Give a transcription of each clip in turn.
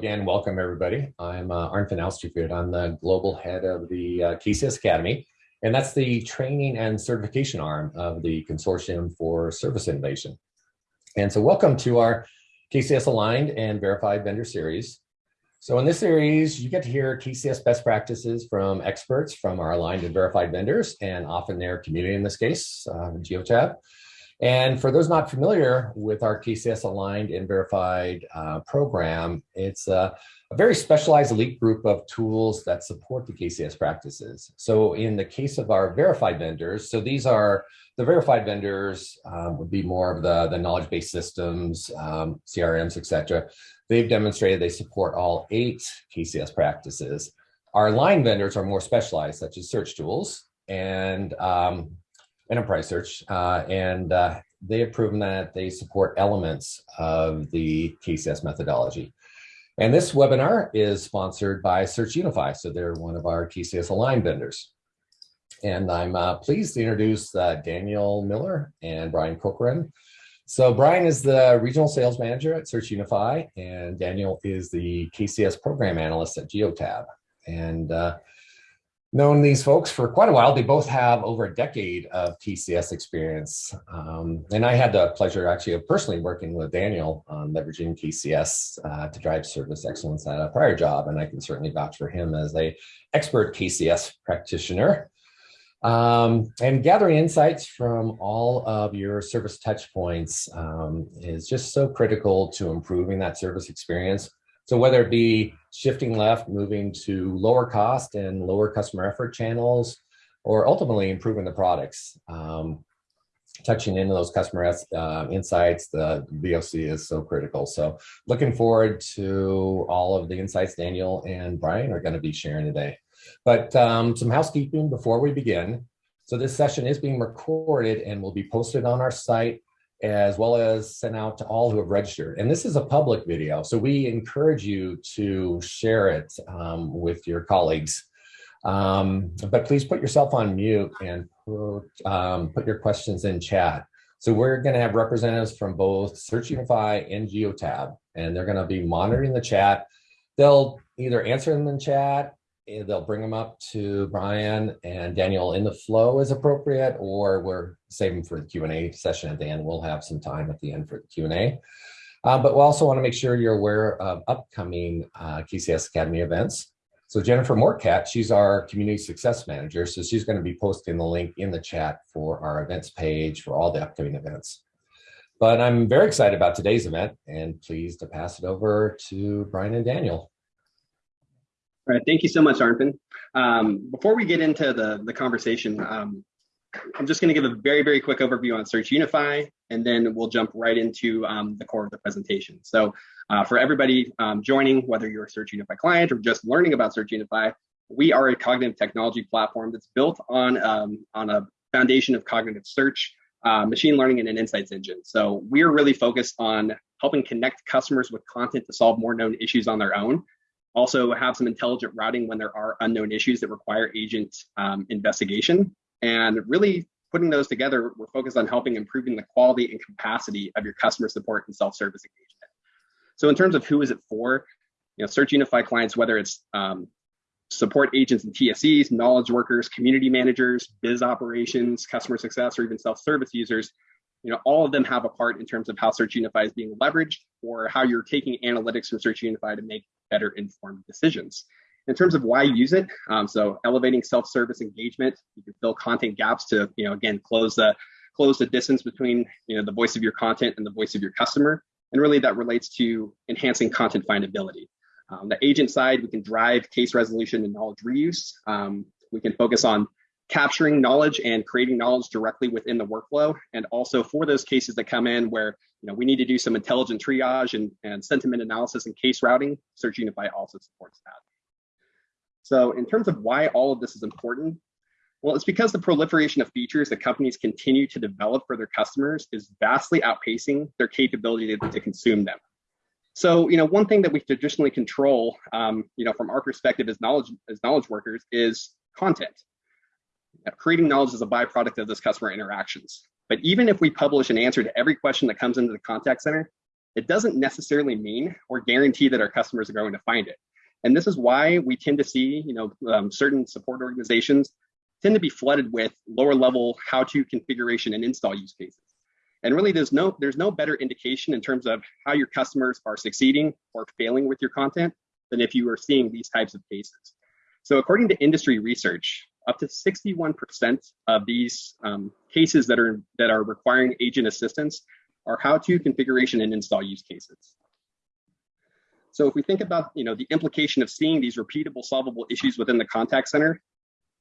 Again, welcome everybody. I'm uh, Arnfinn Austrefjord. I'm the global head of the uh, KCS Academy, and that's the training and certification arm of the Consortium for Service Innovation. And so welcome to our KCS Aligned and Verified Vendor Series. So in this series, you get to hear KCS best practices from experts from our aligned and verified vendors, and often their community in this case, uh, Geotab. And for those not familiar with our KCS aligned and verified uh, program, it's a, a, very specialized elite group of tools that support the KCS practices. So in the case of our verified vendors, so these are the verified vendors um, would be more of the, the knowledge-based systems, um, CRMs, etc. They've demonstrated they support all eight KCS practices. Our aligned vendors are more specialized, such as search tools and um, enterprise search, uh, and uh, they have proven that they support elements of the KCS methodology. And this webinar is sponsored by Search Unify, so they're one of our KCS aligned vendors. And I'm uh, pleased to introduce uh, Daniel Miller and Brian Corcoran. So Brian is the regional sales manager at Search Unify, and Daniel is the KCS program analyst at Geotab. And uh, known these folks for quite a while. They both have over a decade of KCS experience. Um, and I had the pleasure actually of personally working with Daniel on leveraging KCS uh, to drive service excellence at a prior job. And I can certainly vouch for him as a expert KCS practitioner. Um, and gathering insights from all of your service touch points um, is just so critical to improving that service experience so whether it be shifting left, moving to lower cost and lower customer effort channels, or ultimately improving the products, um, touching into those customer uh, insights, the VOC is so critical. So looking forward to all of the insights Daniel and Brian are going to be sharing today. But um, some housekeeping before we begin. So this session is being recorded and will be posted on our site as well as sent out to all who have registered. And this is a public video, so we encourage you to share it um, with your colleagues. Um, but please put yourself on mute and put, um, put your questions in chat. So we're going to have representatives from both Search Unify and GeoTab, and they're going to be monitoring the chat. They'll either answer them in chat they'll bring them up to Brian and Daniel in the flow as appropriate, or we're saving for the Q&A session at the end. We'll have some time at the end for the Q&A. Uh, but we also want to make sure you're aware of upcoming uh, KCS Academy events. So Jennifer Morcat, she's our community success manager. So she's going to be posting the link in the chat for our events page for all the upcoming events. But I'm very excited about today's event and pleased to pass it over to Brian and Daniel. All right, thank you so much, Arnfinn. Um, before we get into the, the conversation, um, I'm just going to give a very, very quick overview on Search Unify, and then we'll jump right into um, the core of the presentation. So uh, for everybody um, joining, whether you're a Search Unify client or just learning about Search Unify, we are a cognitive technology platform that's built on, um, on a foundation of cognitive search, uh, machine learning, and an insights engine. So we're really focused on helping connect customers with content to solve more known issues on their own also have some intelligent routing when there are unknown issues that require agent um, investigation. And really putting those together, we're focused on helping improving the quality and capacity of your customer support and self-service engagement. So in terms of who is it for, you know, Search Unify clients, whether it's um, support agents and TSEs, knowledge workers, community managers, biz operations, customer success, or even self-service users, you know, all of them have a part in terms of how Search Unify is being leveraged or how you're taking analytics from Search Unify to make better informed decisions. In terms of why use it, um, so elevating self-service engagement, you can fill content gaps to, you know, again, close the close the distance between, you know, the voice of your content and the voice of your customer. And really that relates to enhancing content findability. Um, the agent side, we can drive case resolution and knowledge reuse. Um, we can focus on capturing knowledge and creating knowledge directly within the workflow. And also for those cases that come in where you know we need to do some intelligent triage and, and sentiment analysis and case routing, Search Unify also supports that. So in terms of why all of this is important, well, it's because the proliferation of features that companies continue to develop for their customers is vastly outpacing their capability to, to consume them. So, you know, one thing that we traditionally control, um, you know, from our perspective as knowledge as knowledge workers is content creating knowledge is a byproduct of those customer interactions. But even if we publish an answer to every question that comes into the contact center, it doesn't necessarily mean or guarantee that our customers are going to find it. And this is why we tend to see, you know, um, certain support organizations tend to be flooded with lower level how-to configuration and install use cases. And really there's no, there's no better indication in terms of how your customers are succeeding or failing with your content than if you are seeing these types of cases. So according to industry research, up to 61% of these um, cases that are that are requiring agent assistance are how-to configuration and install use cases. So if we think about you know the implication of seeing these repeatable solvable issues within the contact center,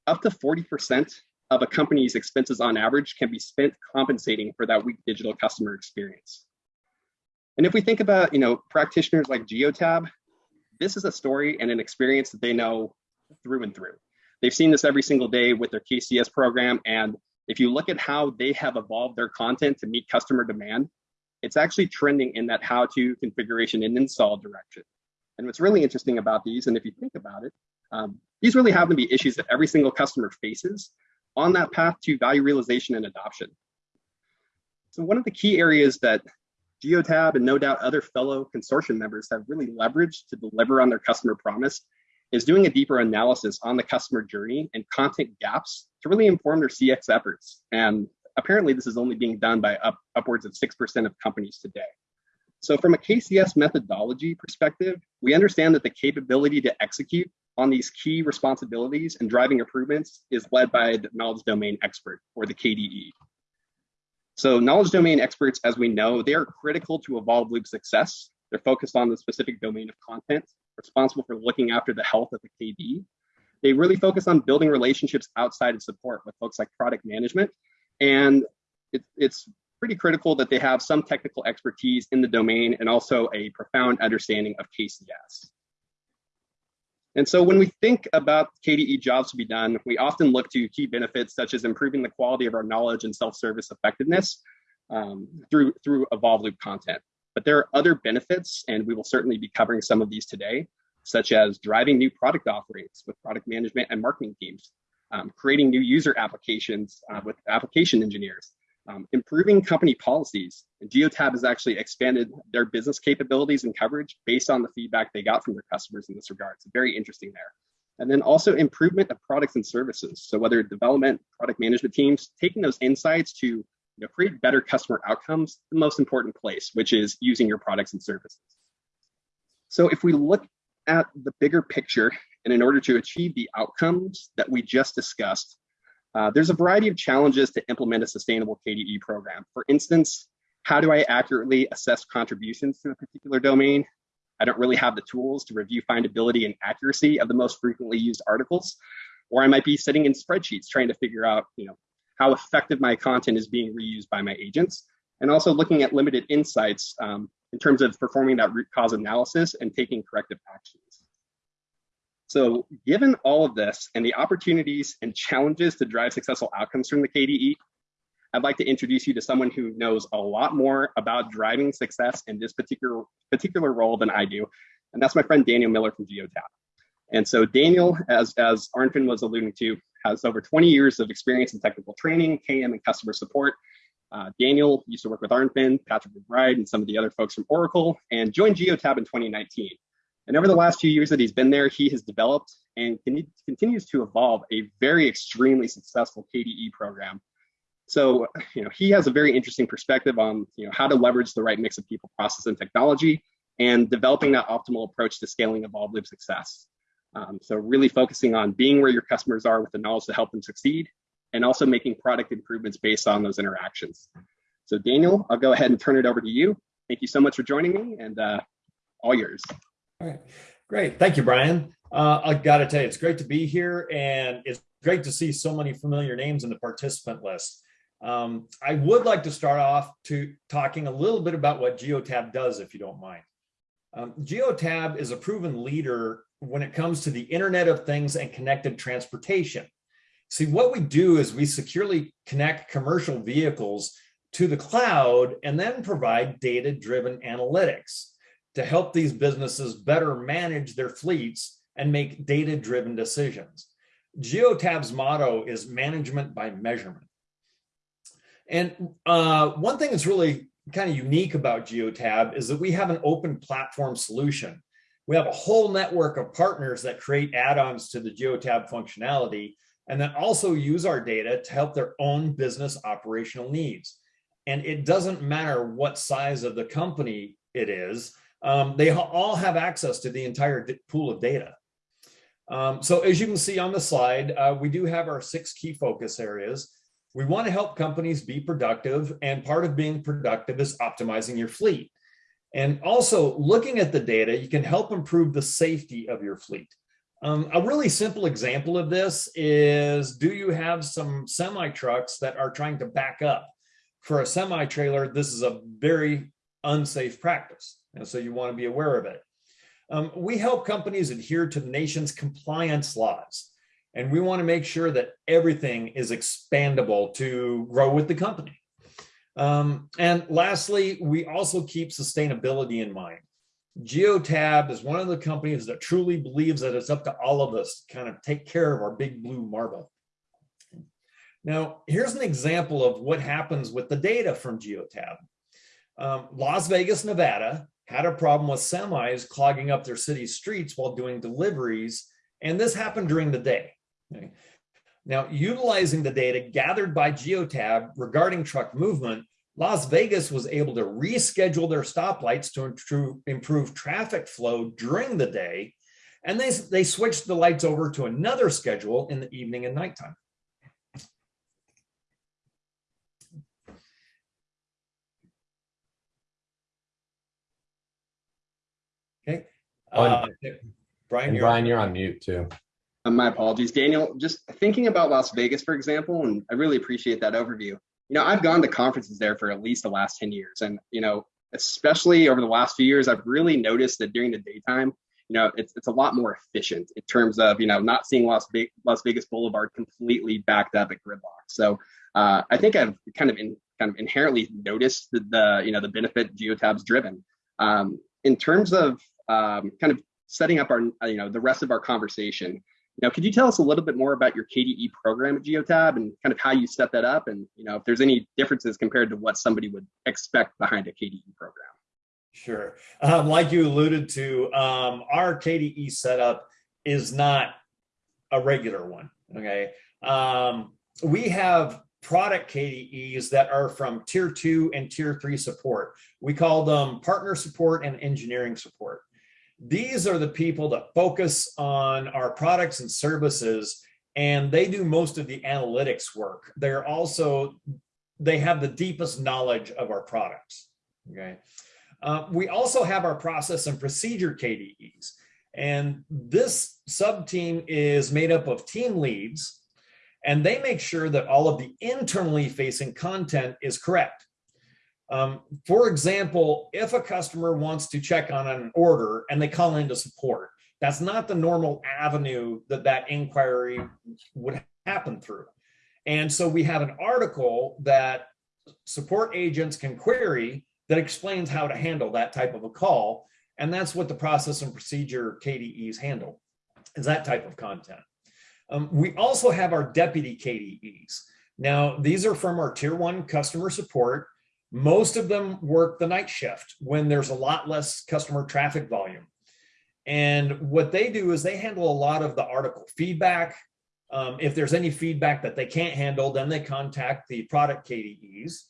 up to 40% of a company's expenses on average can be spent compensating for that weak digital customer experience. And if we think about you know practitioners like Geotab, this is a story and an experience that they know through and through. They've seen this every single day with their KCS program. And if you look at how they have evolved their content to meet customer demand, it's actually trending in that how to configuration and install direction. And what's really interesting about these, and if you think about it, um, these really happen to be issues that every single customer faces on that path to value realization and adoption. So one of the key areas that Geotab and no doubt other fellow consortium members have really leveraged to deliver on their customer promise is doing a deeper analysis on the customer journey and content gaps to really inform their CX efforts. And apparently this is only being done by up, upwards of 6% of companies today. So from a KCS methodology perspective, we understand that the capability to execute on these key responsibilities and driving improvements is led by the knowledge domain expert or the KDE. So knowledge domain experts, as we know, they are critical to Evolve Loop success. They're focused on the specific domain of content responsible for looking after the health of the KD. They really focus on building relationships outside of support with folks like product management. And it, it's pretty critical that they have some technical expertise in the domain and also a profound understanding of KCS. And so when we think about KDE jobs to be done, we often look to key benefits such as improving the quality of our knowledge and self-service effectiveness um, through, through Evolve Loop content. But there are other benefits, and we will certainly be covering some of these today, such as driving new product offerings with product management and marketing teams, um, creating new user applications uh, with application engineers, um, improving company policies. And Geotab has actually expanded their business capabilities and coverage based on the feedback they got from their customers in this regard. It's very interesting there. And then also improvement of products and services. So whether development, product management teams, taking those insights to you know, create better customer outcomes, the most important place, which is using your products and services. So if we look at the bigger picture, and in order to achieve the outcomes that we just discussed, uh, there's a variety of challenges to implement a sustainable KDE program. For instance, how do I accurately assess contributions to a particular domain? I don't really have the tools to review findability and accuracy of the most frequently used articles, or I might be sitting in spreadsheets trying to figure out, you know, how effective my content is being reused by my agents, and also looking at limited insights um, in terms of performing that root cause analysis and taking corrective actions. So given all of this and the opportunities and challenges to drive successful outcomes from the KDE, I'd like to introduce you to someone who knows a lot more about driving success in this particular, particular role than I do. And that's my friend Daniel Miller from Geotab. And so Daniel, as, as Arnfinn was alluding to, has over 20 years of experience in technical training, KM, and customer support. Uh, Daniel used to work with Arnfinn, Patrick McBride, and some of the other folks from Oracle, and joined Geotab in 2019. And over the last few years that he's been there, he has developed and continues to evolve a very extremely successful KDE program. So, you know, he has a very interesting perspective on, you know, how to leverage the right mix of people, process, and technology, and developing that optimal approach to scaling Evolve Loop success. Um, so really focusing on being where your customers are with the knowledge to help them succeed and also making product improvements based on those interactions. So Daniel, I'll go ahead and turn it over to you. Thank you so much for joining me and uh, all yours. All right, great. Thank you, Brian. Uh, I got to tell you, it's great to be here and it's great to see so many familiar names in the participant list. Um, I would like to start off to talking a little bit about what Geotab does, if you don't mind. Um, Geotab is a proven leader when it comes to the Internet of Things and connected transportation. See, what we do is we securely connect commercial vehicles to the cloud and then provide data-driven analytics to help these businesses better manage their fleets and make data-driven decisions. Geotab's motto is management by measurement. And uh, one thing that's really kind of unique about Geotab is that we have an open platform solution. We have a whole network of partners that create add-ons to the Geotab functionality and then also use our data to help their own business operational needs. And it doesn't matter what size of the company it is, um, they all have access to the entire pool of data. Um, so as you can see on the slide, uh, we do have our six key focus areas. We want to help companies be productive and part of being productive is optimizing your fleet. And also looking at the data, you can help improve the safety of your fleet. Um, a really simple example of this is, do you have some semi trucks that are trying to back up? For a semi trailer, this is a very unsafe practice. And so you want to be aware of it. Um, we help companies adhere to the nation's compliance laws, and we want to make sure that everything is expandable to grow with the company. Um, and lastly, we also keep sustainability in mind. Geotab is one of the companies that truly believes that it's up to all of us to kind of take care of our big blue marble. Now, here's an example of what happens with the data from Geotab. Um, Las Vegas, Nevada had a problem with semis clogging up their city streets while doing deliveries. And this happened during the day. Okay. Now, utilizing the data gathered by Geotab regarding truck movement, Las Vegas was able to reschedule their stoplights to improve, traffic flow during the day. And they, they switched the lights over to another schedule in the evening and nighttime. Okay. Uh, Brian, you're Brian, you're on mute too. Uh, my apologies, Daniel. Just thinking about Las Vegas, for example, and I really appreciate that overview. You know, I've gone to conferences there for at least the last 10 years. And, you know, especially over the last few years, I've really noticed that during the daytime, you know, it's, it's a lot more efficient in terms of, you know, not seeing Las, Ve- Las Vegas Boulevard completely backed up at gridlock. So uh, I think I've kind of in, kind of inherently noticed the, the you know, the benefit Geotab's driven. Um, in terms of um, kind of setting up our, you know, the rest of our conversation, now, could you tell us a little bit more about your KDE program at Geotab and kind of how you set that up and, you know, if there's any differences compared to what somebody would expect behind a KDE program? Sure. Um, like you alluded to, um, our KDE setup is not a regular one. Okay. Um, we have product KDEs that are from tier two and tier three support. We call them partner support and engineering support. These are the people that focus on our products and services, and they do most of the analytics work. They're also, they have the deepest knowledge of our products. Okay. Uh, we also have our process and procedure KDEs. And this sub team is made up of team leads, and they make sure that all of the internally facing content is correct. Um, for example, if a customer wants to check on an order and they call into support, that's not the normal avenue that that inquiry would happen through. And so we have an article that support agents can query that explains how to handle that type of a call. And that's what the process and procedure KDEs handle, is that type of content. Um, we also have our deputy KDEs. Now, these are from our tier one customer support. Most of them work the night shift when there's a lot less customer traffic volume. And what they do is they handle a lot of the article feedback. Um, if there's any feedback that they can't handle, then they contact the product KDEs.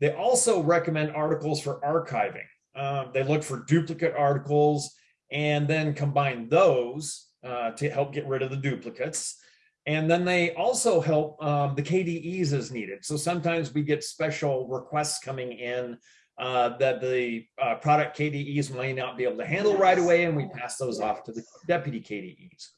They also recommend articles for archiving. Um, they look for duplicate articles and then combine those uh, to help get rid of the duplicates. And then they also help um, the KDEs as needed. So sometimes we get special requests coming in uh, that the uh, product KDEs may not be able to handle right away, and we pass those off to the deputy KDEs.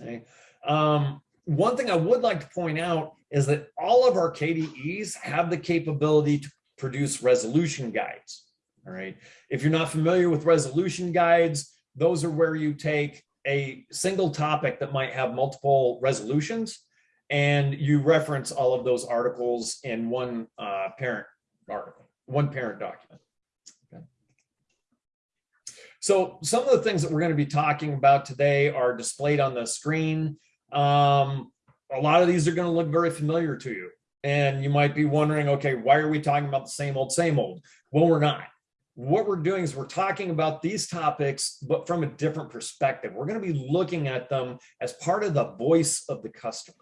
Okay. Um, one thing I would like to point out is that all of our KDEs have the capability to produce resolution guides. All right. If you're not familiar with resolution guides, those are where you take a single topic that might have multiple resolutions and you reference all of those articles in one uh, parent article, one parent document. Okay. So some of the things that we're going to be talking about today are displayed on the screen. Um, a lot of these are going to look very familiar to you. And you might be wondering, okay, why are we talking about the same old, same old? Well, we're not. What we're doing is we're talking about these topics, but from a different perspective. We're going to be looking at them as part of the voice of the customer.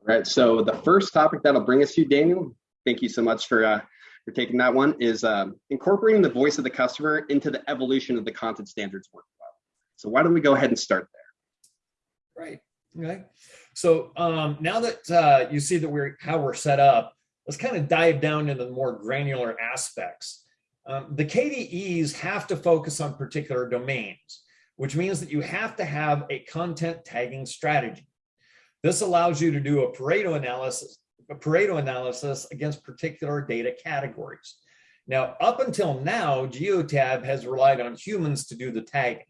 All right. So the first topic that'll bring us to you, Daniel, thank you so much for uh, for taking that one, is um, incorporating the voice of the customer into the evolution of the content standards workflow. So why don't we go ahead and start there? Right. Okay. So um, now that uh, you see that we're how we're set up, let's kind of dive down into the more granular aspects. Um, the KDEs have to focus on particular domains, which means that you have to have a content tagging strategy. This allows you to do a Pareto analysis, a Pareto analysis against particular data categories. Now, up until now, Geotab has relied on humans to do the tagging,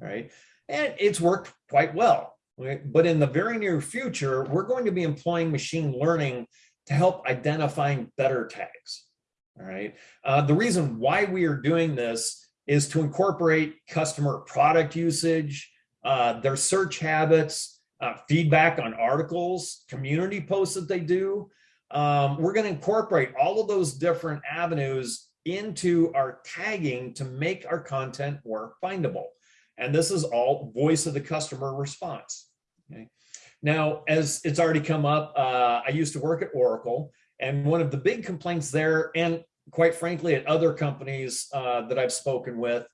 right? And it's worked quite well. Right? But in the very near future, we're going to be employing machine learning to help identifying better tags. All right. Uh, the reason why we are doing this is to incorporate customer product usage, uh, their search habits, uh, feedback on articles, community posts that they do. Um, we're going to incorporate all of those different avenues into our tagging to make our content more findable. And this is all voice of the customer response. Okay. Now, as it's already come up, uh, I used to work at Oracle, and one of the big complaints there, and quite frankly, at other companies uh, that I've spoken with,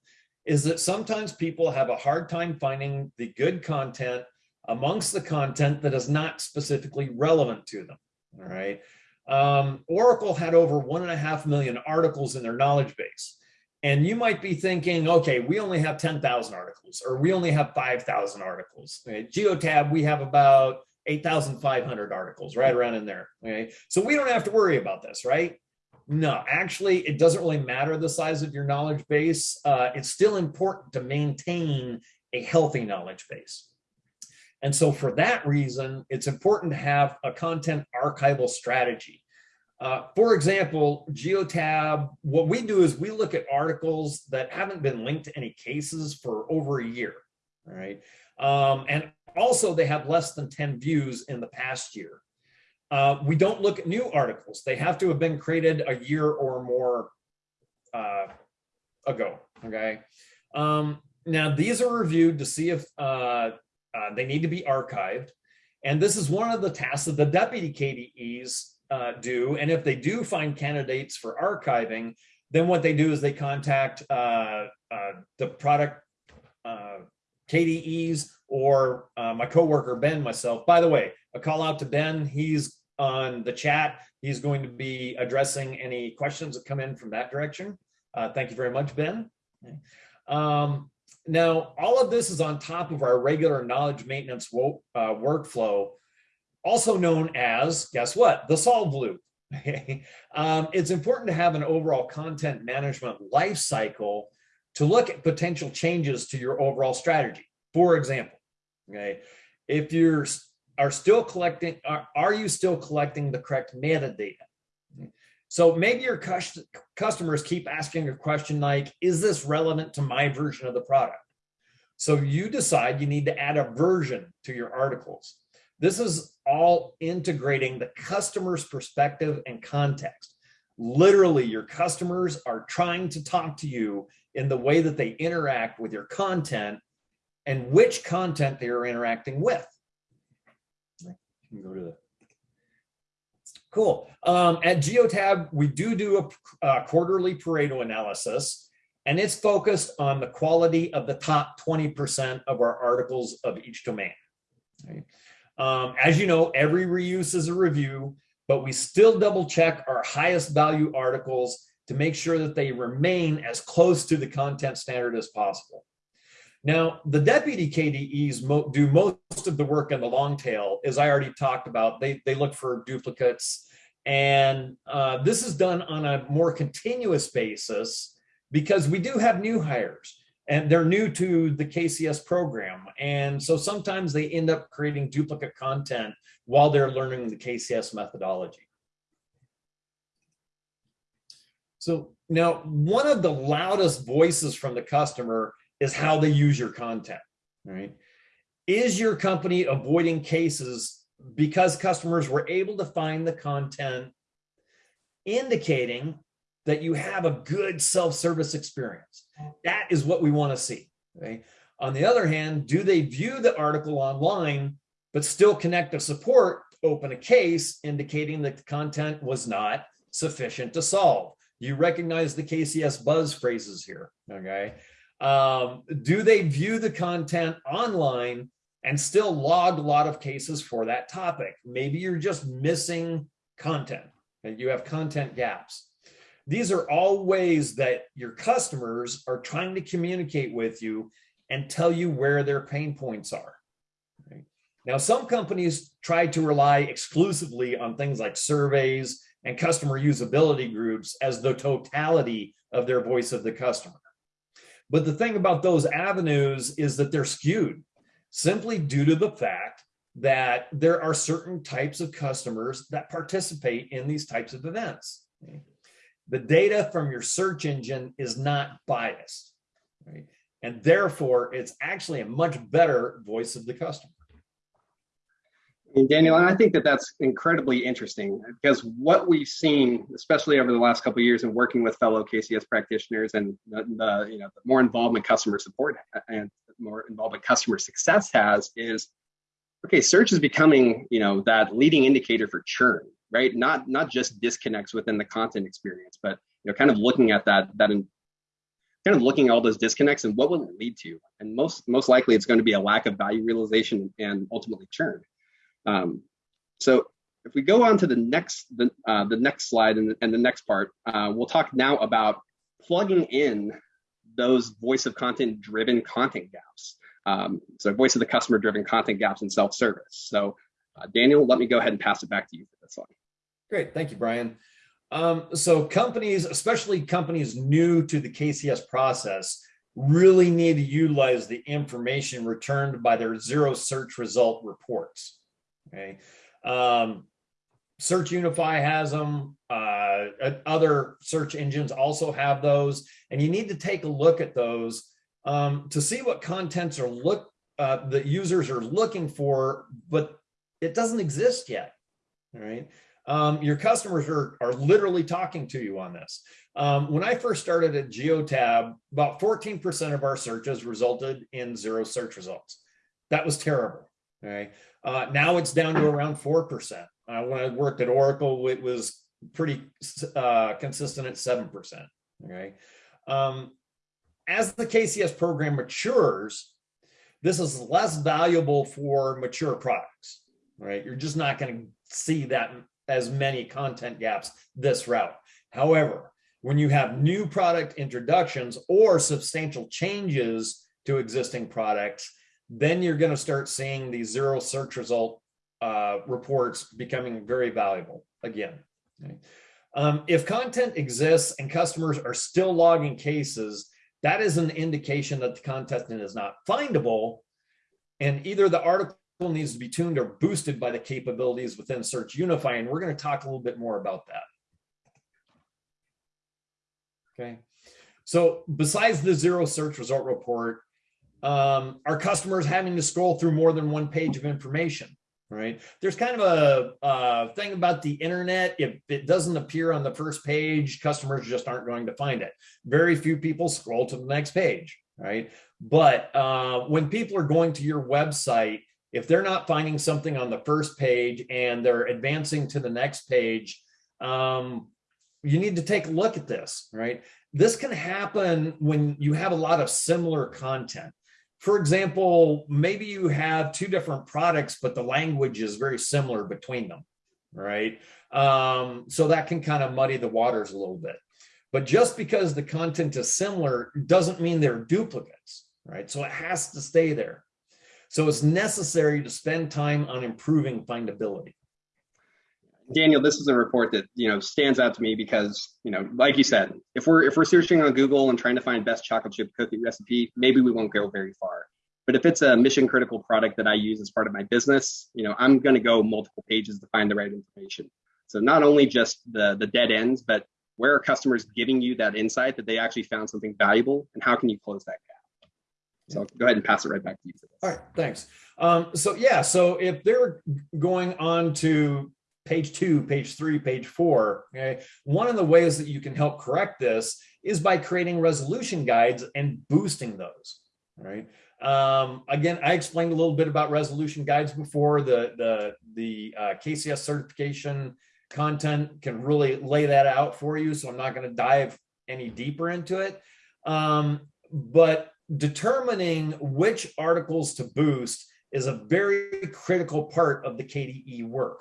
is that sometimes people have a hard time finding the good content amongst the content that is not specifically relevant to them. All right. Um, Oracle had over one and a half million articles in their knowledge base. And you might be thinking, okay, we only have 10,000 articles or we only have 5,000 articles. Okay? Geotab, we have about 8,500 articles right around in there. Okay. So we don't have to worry about this, right? No, actually, it doesn't really matter the size of your knowledge base. Uh, it's still important to maintain a healthy knowledge base. And so for that reason, it's important to have a content archival strategy. Uh, for example, Geotab, what we do is we look at articles that haven't been linked to any cases for over a year, right? Um, and also they have less than 10 views in the past year. Uh, we don't look at new articles. They have to have been created a year or more uh, ago, okay? Um, now, these are reviewed to see if uh, uh, they need to be archived. And this is one of the tasks of the deputy KDEs uh, do. And if they do find candidates for archiving, then what they do is they contact uh, uh the product uh, KDEs or uh, my coworker Ben, myself. By the way, a call out to Ben. He's on the chat. He's going to be addressing any questions that come in from that direction. thank you very much, Ben. Um, now, all of this is on top of our regular knowledge maintenance wo- uh, workflow, also known as, guess what, the solve loop. um, it's important to have an overall content management life cycle to look at potential changes to your overall strategy. For example, okay, if you're are still collecting, are, are you still collecting the correct metadata? So maybe your customers keep asking a question like, is this relevant to my version of the product? So you decide you need to add a version to your articles. This is all integrating the customer's perspective and context. Literally, your customers are trying to talk to you in the way that they interact with your content and which content they are interacting with. You can go to the Cool. Um, at Geotab, we do do a, quarterly Pareto analysis, and it's focused on the quality of the top 20% of our articles of each domain. Right? Um, as you know, every reuse is a review, but we still double check our highest value articles to make sure that they remain as close to the content standard as possible. Now, the deputy KDEs mo do most of the work in the long tail, as I already talked about. They, they look for duplicates. And uh, this is done on a more continuous basis because we do have new hires and they're new to the KCS program. And so sometimes they end up creating duplicate content while they're learning the KCS methodology. So now one of the loudest voices from the customer is how they use your content, right? Is your company avoiding cases because customers were able to find the content indicating that you have a good self-service experience. That is what we want to see. Okay? On the other hand, do they view the article online but still connect to support, open a case indicating that the content was not sufficient to solve? You recognize the KCS buzz phrases here, okay? Um, do they view the content online and still log a lot of cases for that topic? Maybe you're just missing content and you have content gaps. These are all ways that your customers are trying to communicate with you and tell you where their pain points are. Now, some companies try to rely exclusively on things like surveys and customer usability groups as the totality of their voice of the customer. But the thing about those avenues is that they're skewed simply due to the fact that there are certain types of customers that participate in these types of events. The data from your search engine is not biased, right? And therefore, it's actually a much better voice of the customer. And Daniel, I think that that's incredibly interesting because what we've seen, especially over the last couple of years in working with fellow KCS practitioners and the, the, you know the more involvement customer support and more involvement customer success has is okay, search is becoming you know that leading indicator for churn, right? Not not just disconnects within the content experience, but you know kind of looking at that that in, kind of looking at all those disconnects and what will it lead to? And most most likely it's going to be a lack of value realization and ultimately churn. Um, so if we go on to the next the, uh, the next slide and the, and the next part, uh, we'll talk now about plugging in those voice of content driven content gaps. Um, so voice of the customer driven content gaps in self-service. So uh, Daniel, let me go ahead and pass it back to you for this one. Great, thank you, Brian. Um, so companies, especially companies new to the KCS process, really need to utilize the information returned by their zero search result reports. Okay. Um, Search Unify has them. Uh, other search engines also have those, and you need to take a look at those um, to see what contents are look uh, the users are looking for, but it doesn't exist yet. All right. Um, your customers are, are literally talking to you on this. Um, when I first started at Geotab, about 14% of our searches resulted in zero search results. That was terrible. Okay. Uh, now it's down to around 4%. Uh, when I worked at Oracle, it was pretty uh, consistent at 7%. Okay. Um, as the KCS program matures, this is less valuable for mature products, right? You're just not going to see that as many content gaps this route. However, when you have new product introductions or substantial changes to existing products, then you're going to start seeing these zero search result uh, reports becoming very valuable again. Okay. Um, if content exists and customers are still logging cases, that is an indication that the content is not findable and either the article needs to be tuned or boosted by the capabilities within Search Unify. And we're going to talk a little bit more about that. Okay. So besides the zero search result report, um, are customers having to scroll through more than one page of information? Right. There's kind of a, a thing about the internet. If it doesn't appear on the first page, customers just aren't going to find it. Very few people scroll to the next page. Right. But uh, when people are going to your website, if they're not finding something on the first page and they're advancing to the next page, um, you need to take a look at this, right? This can happen when you have a lot of similar content for example, maybe you have two different products, but the language is very similar between them, right? Um, so that can kind of muddy the waters a little bit. But just because the content is similar doesn't mean they're duplicates, right? So it has to stay there. So it's necessary to spend time on improving findability. Daniel, this is a report that you know stands out to me because you know, like you said, if we're if we're searching on Google and trying to find best chocolate chip cookie recipe, maybe we won't go very far. But if it's a mission critical product that I use as part of my business, you know, I'm going to go multiple pages to find the right information. So not only just the the dead ends, but where are customers giving you that insight that they actually found something valuable, and how can you close that gap? So I'll go ahead and pass it right back to you. All right, thanks. Um, so yeah, so if they're going on to page two, page three, page four, okay, one of the ways that you can help correct this is by creating resolution guides and boosting those, right? Um, again, I explained a little bit about resolution guides before. The the the uh, KCS certification content can really lay that out for you, so I'm not going to dive any deeper into it. Um, but determining which articles to boost is a very critical part of the KDE work,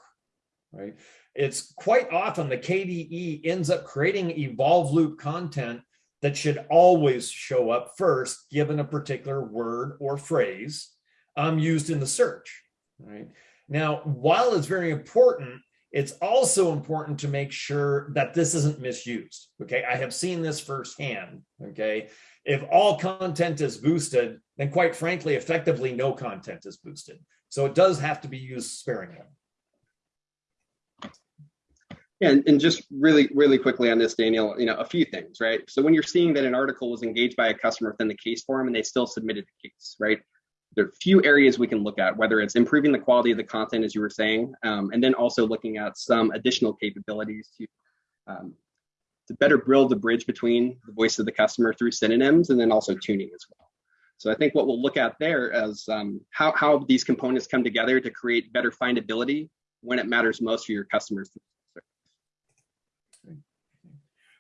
right? It's quite often the KDE ends up creating evolve loop content that should always show up first, given a particular word or phrase um, used in the search, right? Now, while it's very important, it's also important to make sure that this isn't misused. Okay, I have seen this firsthand. Okay, if all content is boosted, then quite frankly, effectively no content is boosted. So it does have to be used sparingly. Yeah, and, and just really, really quickly on this, Daniel, you know, a few things, right? So when you're seeing that an article was engaged by a customer within the case forum and they still submitted the case, right? There are a few areas we can look at, whether it's improving the quality of the content, as you were saying, um, and then also looking at some additional capabilities to um, to better build the bridge between the voice of the customer through synonyms and then also tuning as well. So I think what we'll look at there is um, how, how these components come together to create better findability when it matters most for your customers.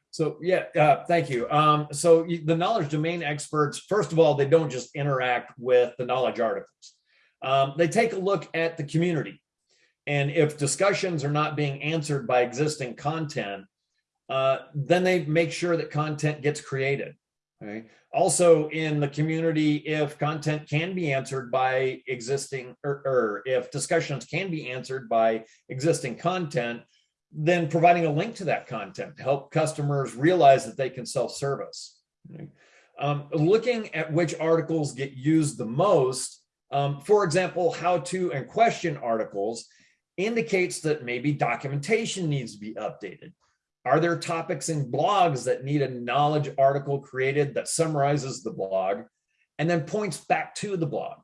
So yeah, uh, thank you. Um, so the knowledge domain experts, first of all, they don't just interact with the knowledge articles. Um, they take a look at the community. And if discussions are not being answered by existing content, uh, then they make sure that content gets created. Also in the community, if content can be answered by existing, or, or if discussions can be answered by existing content, then providing a link to that content to help customers realize that they can self-service. Um, looking at which articles get used the most, um, for example, how to and question articles indicates that maybe documentation needs to be updated. Are there topics in blogs that need a knowledge article created that summarizes the blog and then points back to the blog?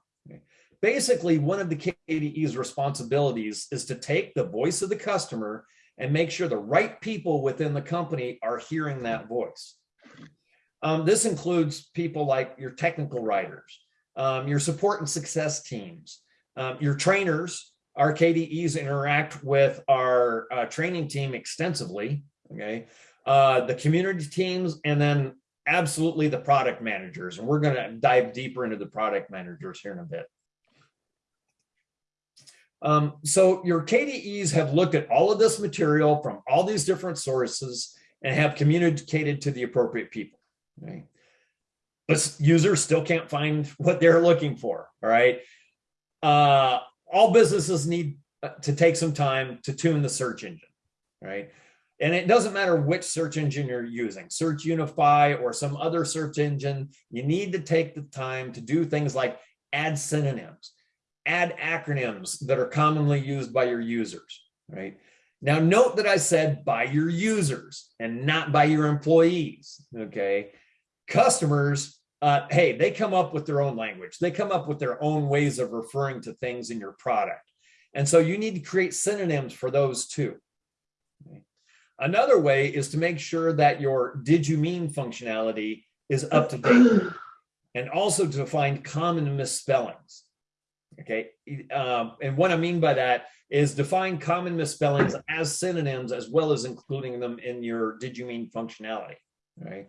Basically, one of the KDE's responsibilities is to take the voice of the customer and make sure the right people within the company are hearing that voice. Um, this includes people like your technical writers, um, your support and success teams, um, your trainers. Our KDEs interact with our uh, training team extensively okay? Uh, the community teams, and then absolutely the product managers. And we're going to dive deeper into the product managers here in a bit. Um, so your KDEs have looked at all of this material from all these different sources and have communicated to the appropriate people. Okay? But users still can't find what they're looking for. All right. Uh, all businesses need uh, to take some time to tune the search engine. Right. And it doesn't matter which search engine you're using, Search Unify or some other search engine, you need to take the time to do things like add synonyms, add acronyms that are commonly used by your users, right? Now, note that I said by your users and not by your employees, okay? Customers, uh, hey, they come up with their own language. They come up with their own ways of referring to things in your product. And so you need to create synonyms for those too. Another way is to make sure that your did you mean functionality is up to date and also to find common misspellings. Okay. Um, and what I mean by that is define common misspellings as synonyms as well as including them in your did you mean functionality. Right.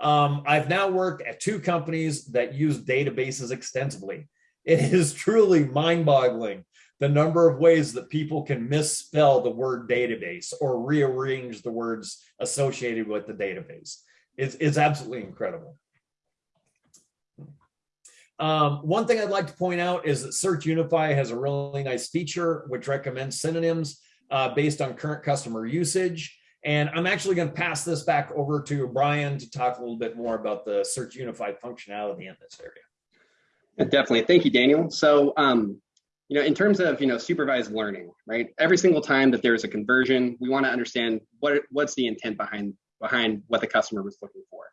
Um, I've now worked at two companies that use databases extensively. It is truly mind boggling the number of ways that people can misspell the word database or rearrange the words associated with the database. is, it's absolutely incredible. Um, one thing I'd like to point out is that Search Unify has a really nice feature which recommends synonyms uh, based on current customer usage. And I'm actually going to pass this back over to Brian to talk a little bit more about the Search Unify functionality in this area. Definitely. Thank you, Daniel. So um, you know, in terms of, you know, supervised learning, right? Every single time that there's a conversion, we want to understand what what's the intent behind behind what the customer was looking for.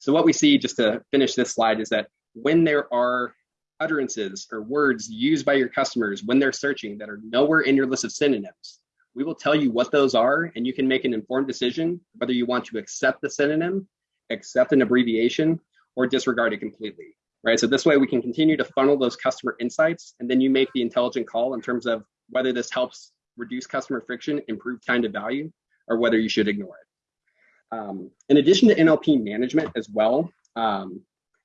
So what we see, just to finish this slide, is that when there are utterances or words used by your customers when they're searching that are nowhere in your list of synonyms, we will tell you what those are and you can make an informed decision whether you want to accept the synonym, accept an abbreviation, or disregard it completely. Right. So this way we can continue to funnel those customer insights and then you make the intelligent call in terms of whether this helps reduce customer friction, improve time to value, or whether you should ignore it. Um, in addition to NLP management as well, um,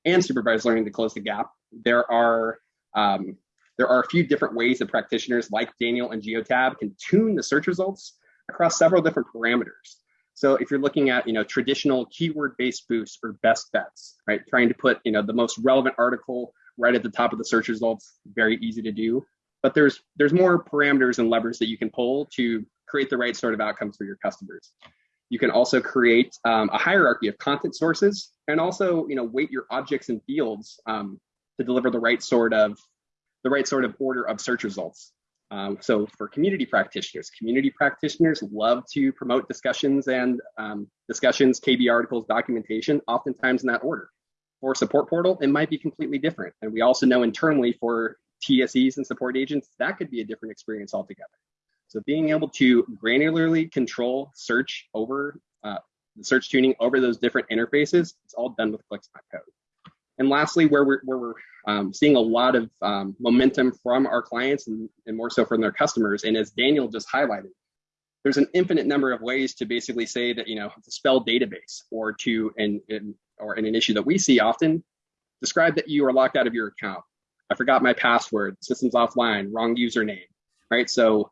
and supervised learning to close the gap, there are um, there are a few different ways that practitioners like Daniel and Geotab can tune the search results across several different parameters. So if you're looking at you know traditional keyword-based boosts or best bets, right, trying to put you know the most relevant article right at the top of the search results, very easy to do. But there's there's more parameters and levers that you can pull to create the right sort of outcomes for your customers. You can also create um, a hierarchy of content sources and also, you know, weight your objects and fields um, to deliver the right sort of the right sort of order of search results. Um, so for community practitioners, community practitioners love to promote discussions and um, discussions, KB articles, documentation, oftentimes in that order. For support portal, it might be completely different. And we also know internally for TSEs and support agents, that could be a different experience altogether. So being able to granularly control search over uh, the search tuning over those different interfaces, it's all done with Clicks.code. And lastly, where we're, where we're um, seeing a lot of um, momentum from our clients and, and more so from their customers, and as Daniel just highlighted, there's an infinite number of ways to basically say that, you know, to spell database or to, and, or in an issue that we see often, describe that you are locked out of your account. I forgot my password, system's offline, wrong username, right? So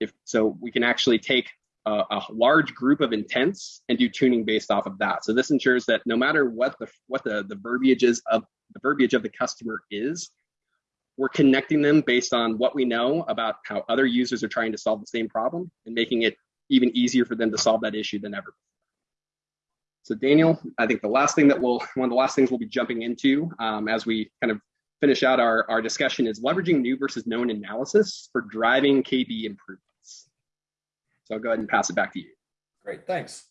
if so, we can actually take a, a, large group of intents and do tuning based off of that. So this ensures that no matter what the what the the verbiage is of the verbiage of the customer is, we're connecting them based on what we know about how other users are trying to solve the same problem and making it even easier for them to solve that issue than ever. So Daniel, I think the last thing that we'll, one of the last things we'll be jumping into um, as we kind of finish out our, our discussion is leveraging new versus known analysis for driving KB improvement. So I'll go ahead and pass it back to you. Great, thanks.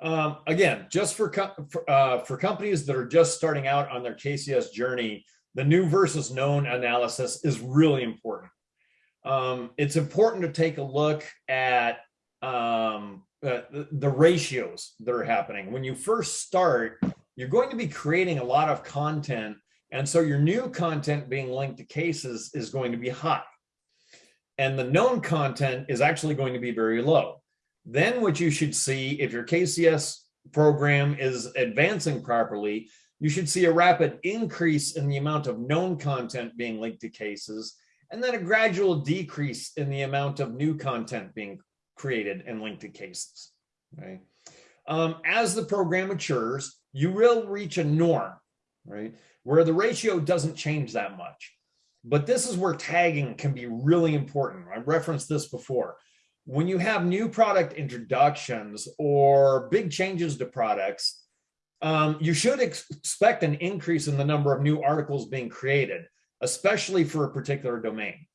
Um, again, just for, for, uh, for companies that are just starting out on their KCS journey, the new versus known analysis is really important. Um, it's important to take a look at um, uh, the, the ratios that are happening. When you first start, you're going to be creating a lot of content. And so your new content being linked to cases is going to be high and the known content is actually going to be very low. Then what you should see if your KCS program is advancing properly, you should see a rapid increase in the amount of known content being linked to cases, and then a gradual decrease in the amount of new content being created and linked to cases. Um, as the program matures, you will reach a norm, right, where the ratio doesn't change that much. But this is where tagging can be really important. I referenced this before. When you have new product introductions or big changes to products, um, you should ex expect an increase in the number of new articles being created, especially for a particular domain.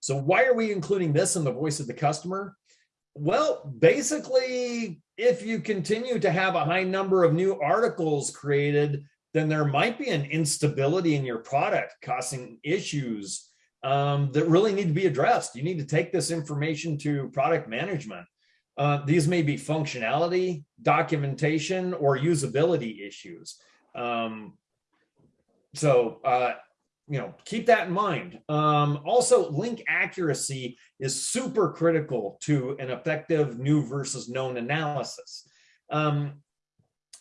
So why are we including this in the voice of the customer? Well, basically, if you continue to have a high number of new articles created, then there might be an instability in your product causing issues um, that really need to be addressed. You need to take this information to product management. Uh, these may be functionality, documentation, or usability issues. Um, so, uh, you know, keep that in mind. Um, also, link accuracy is super critical to an effective new versus known analysis. Um,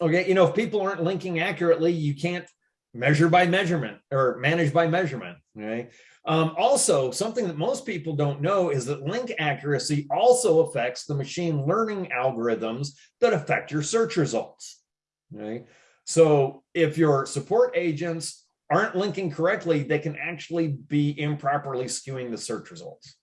okay, you know, if people aren't linking accurately, you can't measure by measurement or manage by measurement, right? Um, also, something that most people don't know is that link accuracy also affects the machine learning algorithms that affect your search results, right? So if your support agents aren't linking correctly, they can actually be improperly skewing the search results.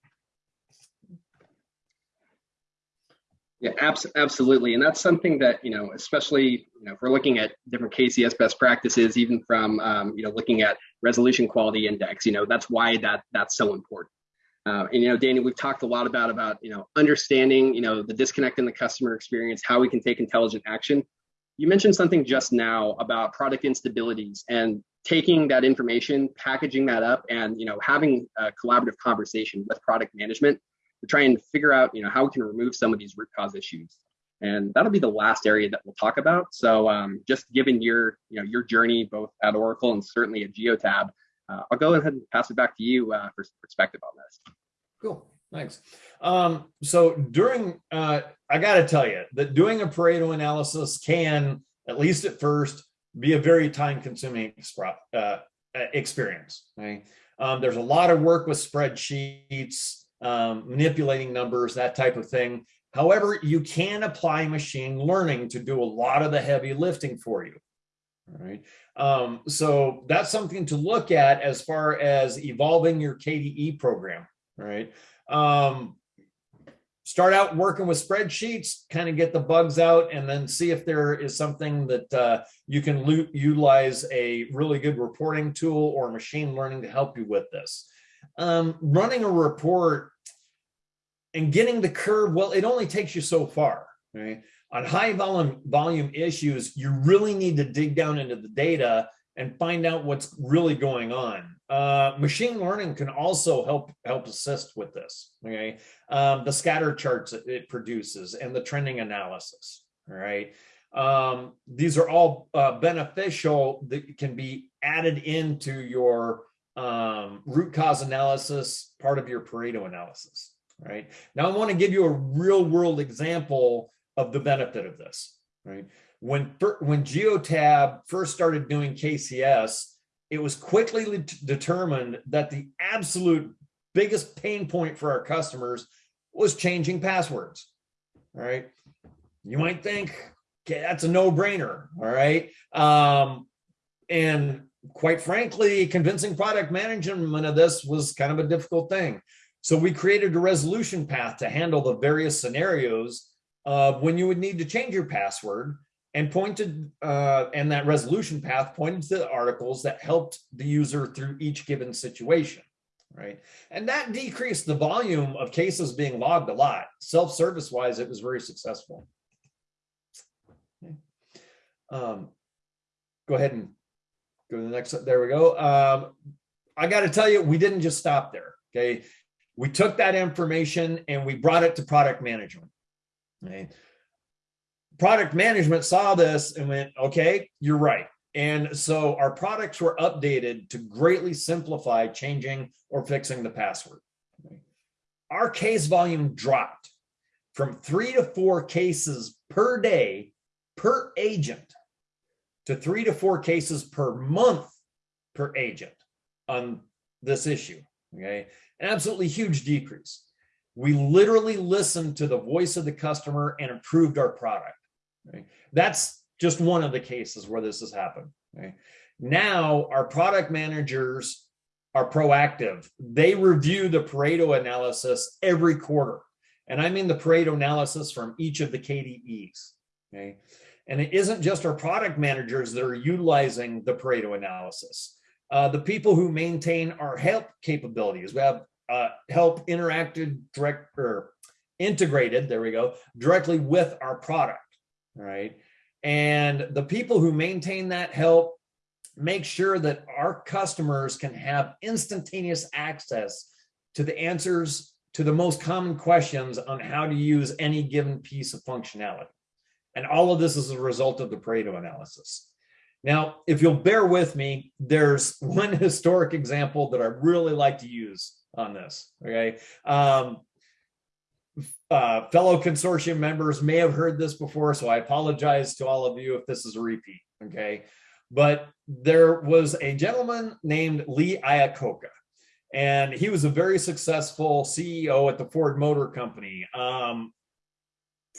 Yeah, abs- absolutely. And that's something that, you know, especially, you know, if we're looking at different KCS best practices, even from, um, you know, looking at resolution quality index, you know, that's why that that's so important. Uh, and, you know, Danny, we've talked a lot about, about, you know, understanding, you know, the disconnect in the customer experience, how we can take intelligent action. you mentioned something just now about product instabilities and taking that information, packaging that up, and you know having a collaborative conversation with product management to try and figure out you know how we can remove some of these root cause issues. And that'll be the last area that we'll talk about. So um, just given your you know your journey both at Oracle and certainly at Geotab, uh, I'll go ahead and pass it back to you uh, for perspective on this. Cool. Thanks. Um, so during, uh, I got to tell you that doing a Pareto analysis can, at least at first, be a very time consuming uh, experience. Um, there's a lot of work with spreadsheets, um, manipulating numbers, that type of thing. However, you can apply machine learning to do a lot of the heavy lifting for you. All right. Um, so that's something to look at as far as evolving your KDE program. Right um, start out working with spreadsheets, kind of get the bugs out, and then see if there is something that uh, you can utilize a really good reporting tool or machine learning to help you with this. Um, running a report and getting the curve, well, it only takes you so far, right? On high volume, volume issues, you really need to dig down into the data and find out what's really going on. Uh, machine learning can also help help assist with this. Okay, um, the scatter charts it produces and the trending analysis. All right, um, these are all uh, beneficial that can be added into your um, root cause analysis, part of your Pareto analysis. Right now, I want to give you a real world example of the benefit of this. Right when when Geotab first started doing KCS it was quickly determined that the absolute biggest pain point for our customers was changing passwords. All right. You might think, okay, that's a no brainer. All right. Um, and quite frankly, convincing product management of this was kind of a difficult thing. So we created a resolution path to handle the various scenarios of when you would need to change your password and pointed uh, and that resolution path pointed to the articles that helped the user through each given situation right and that decreased the volume of cases being logged a lot self-service wise it was very successful okay. um, go ahead and go to the next there we go um, i got to tell you we didn't just stop there okay we took that information and we brought it to product management okay product management saw this and went, okay, you're right. And so our products were updated to greatly simplify changing or fixing the password. Our case volume dropped from three to four cases per day per agent to three to four cases per month per agent on this issue. Okay, an absolutely huge decrease. We literally listened to the voice of the customer and improved our product. Right? That's just one of the cases where this has happened. Right? Now our product managers are proactive. They review the Pareto analysis every quarter. And I mean the Pareto analysis from each of the KDEs. Okay. And it isn't just our product managers that are utilizing the Pareto analysis. Uh, the people who maintain our help capabilities, we have uh, help interacted direct or integrated, there we go, directly with our product right? And the people who maintain that help make sure that our customers can have instantaneous access to the answers to the most common questions on how to use any given piece of functionality. And all of this is a result of the Pareto analysis. Now, if you'll bear with me, there's one historic example that I really like to use on this, okay? Um, uh, fellow consortium members may have heard this before, so I apologize to all of you if this is a repeat, okay? But there was a gentleman named Lee Iacocca, and he was a very successful CEO at the Ford Motor Company. Um,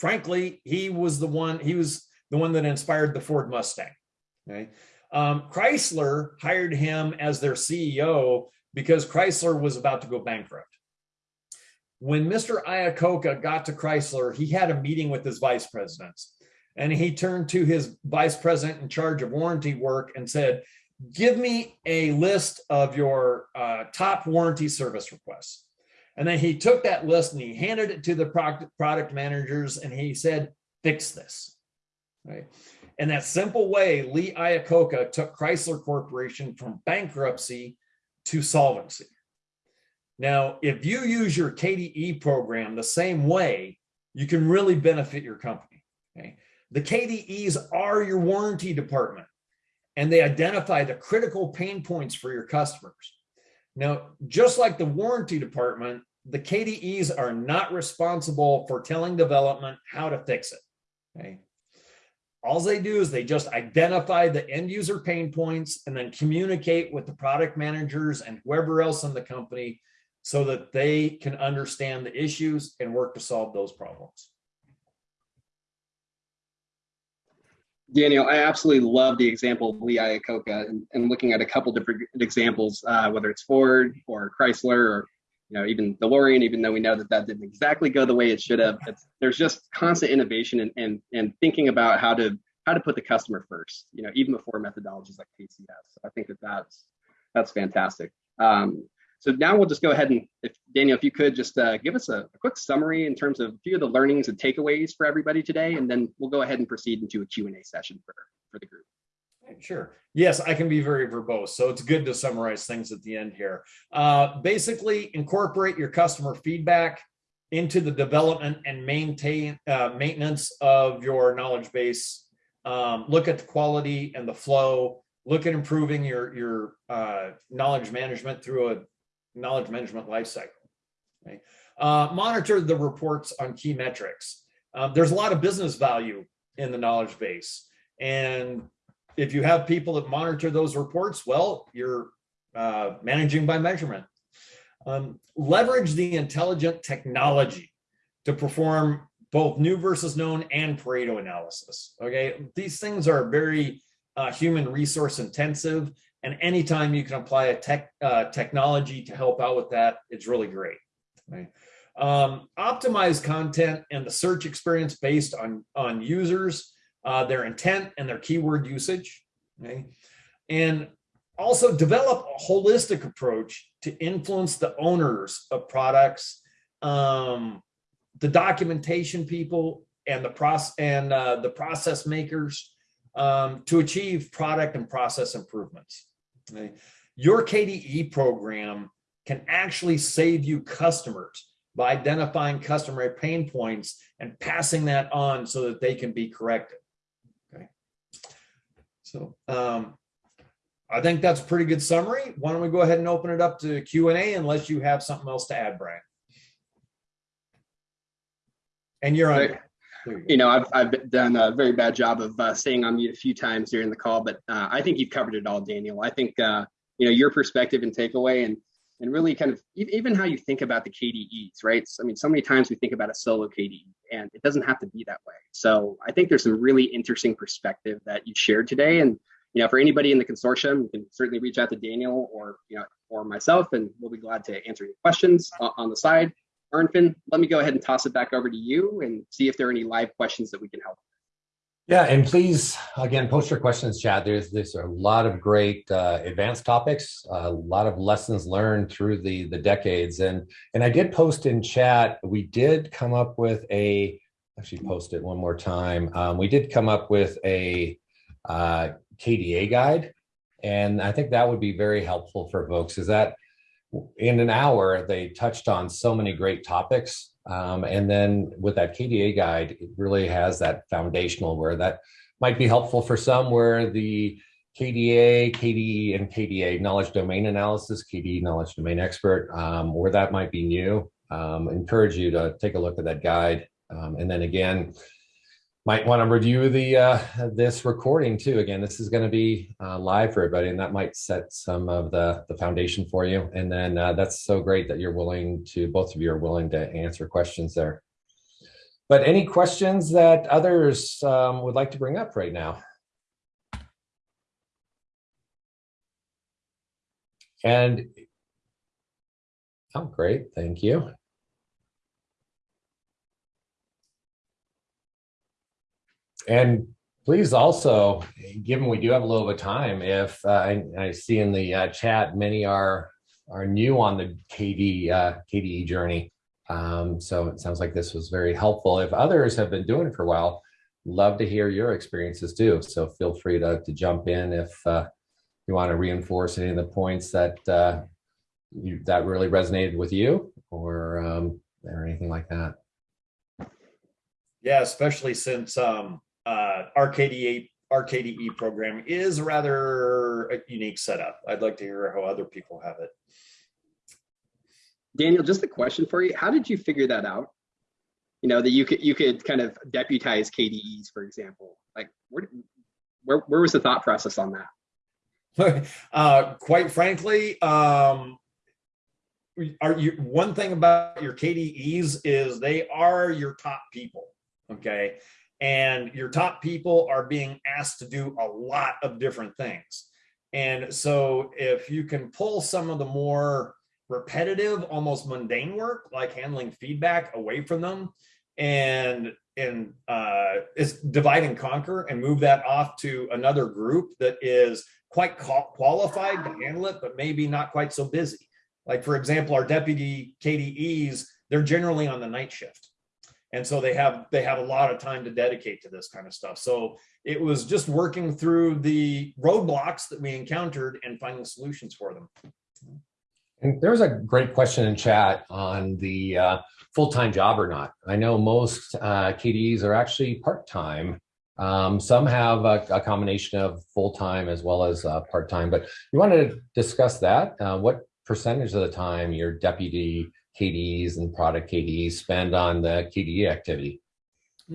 frankly, he was the one, he was the one that inspired the Ford Mustang? Um, Chrysler hired him as their CEO because Chrysler was about to go bankrupt when Mr. Iacocca got to Chrysler, he had a meeting with his vice presidents. And he turned to his vice president in charge of warranty work and said, Give me a list of your uh, top warranty service requests. And then he took that list and he handed it to the product, managers and he said, Fix this. Right. In that simple way, Lee Iacocca took Chrysler Corporation from bankruptcy to solvency. Now, if you use your KDE program the same way, you can really benefit your company. Okay? The KDEs are your warranty department and they identify the critical pain points for your customers. Now, just like the warranty department, the KDEs are not responsible for telling development how to fix it. Okay. All they do is they just identify the end user pain points and then communicate with the product managers and whoever else in the company so that they can understand the issues and work to solve those problems. Daniel, I absolutely love the example of Lee Iacocca and, and looking at a couple different examples, uh, whether it's Ford or Chrysler or you know even the DeLorean, even though we know that that didn't exactly go the way it should have. There's just constant innovation and, and and thinking about how to how to put the customer first. You know, even before methodologies like KCS. I think that that's that's fantastic. Um, so now we'll just go ahead and, if Daniel, if you could just uh, give us a, a, quick summary in terms of a few of the learnings and takeaways for everybody today, and then we'll go ahead and proceed into a Q&A session for, for the group. Sure. Yes, I can be very verbose, so it's good to summarize things at the end here. Uh, basically, incorporate your customer feedback into the development and maintain uh, maintenance of your knowledge base. Um, look at the quality and the flow. Look at improving your your uh, knowledge management through a knowledge management lifecycle. Okay? Uh, monitor the reports on key metrics. Um, there's a lot of business value in the knowledge base. And if you have people that monitor those reports, well, you're uh, managing by measurement. Um, leverage the intelligent technology to perform both new versus known and Pareto analysis. Okay, these things are very uh, human resource intensive and anytime you can apply a tech uh, technology to help out with that, it's really great. Right? Um, optimize content and the search experience based on, on users, uh, their intent and their keyword usage. Okay? And also develop a holistic approach to influence the owners of products, um, the documentation people and the process and uh, the process makers um, to achieve product and process improvements. Your KDE program can actually save you customers by identifying customer pain points and passing that on so that they can be corrected. So um, I think that's a pretty good summary. Why don't we go ahead and open it up to Q&A unless you have something else to add, Brian. And you're on. You, you know, I've, I've done a very bad job of uh, staying on mute a few times during the call, but uh, I think you've covered it all, Daniel. I think, uh, you know, your perspective and takeaway and, and really kind of even how you think about the KDEs, right? I mean, so many times we think about a solo KDE and it doesn't have to be that way. So I think there's some really interesting perspective that you shared today. And, you know, for anybody in the consortium, you can certainly reach out to Daniel or, you know, or myself, and we'll be glad to answer any questions on the side. Arnfinn, let me go ahead and toss it back over to you and see if there are any live questions that we can help. Yeah, and please, again, post your questions, chat. There's, there's a lot of great uh, advanced topics, a lot of lessons learned through the, the decades. And, and I did post in chat, we did come up with a, actually post it one more time. Um, we did come up with a uh, KDA guide. And I think that would be very helpful for folks is that in an hour, they touched on so many great topics. Um, and then with that KDA guide, it really has that foundational where that might be helpful for some where the KDA, KDE, and KDA knowledge domain analysis, KDE knowledge domain expert, um, where that might be new. Um, encourage you to take a look at that guide. Um, and then again, might want to review the uh, this recording too. Again, this is going to be uh, live for everybody, and that might set some of the the foundation for you. And then uh, that's so great that you're willing to both of you are willing to answer questions there. But any questions that others um, would like to bring up right now? And oh, great, thank you. And please also, given we do have a little bit of time, if uh, I, I, see in the uh, chat, many are are new on the KD uh, KDE journey. Um, so it sounds like this was very helpful. If others have been doing it for a while, love to hear your experiences too. So feel free to, to jump in if uh, you want to reinforce any of the points that uh, you, that really resonated with you or um, or anything like that. Yeah, especially since um, uh, RKDE RKDE program is a rather a unique setup. I'd like to hear how other people have it. Daniel, just a question for you. How did you figure that out? You know, that you could you could kind of deputize KDEs, for example. Like where where, where was the thought process on that? uh, quite frankly, um, are you one thing about your KDEs is they are your top people. Okay. And your top people are being asked to do a lot of different things. And so if you can pull some of the more repetitive, almost mundane work, like handling feedback away from them and and uh, is divide and conquer and move that off to another group that is quite qualified to handle it, but maybe not quite so busy. Like for example, our deputy KDEs, they're generally on the night shift. And so they have they have a lot of time to dedicate to this kind of stuff. So it was just working through the roadblocks that we encountered and finding solutions for them. And there's a great question in chat on the uh, full-time job or not. I know most uh, KDEs are actually part-time. Um, some have a, a, combination of full-time as well as uh, part-time, but you want to discuss that. Uh, what percentage of the time your deputy KDEs and product KDEs spend on the KDE activity?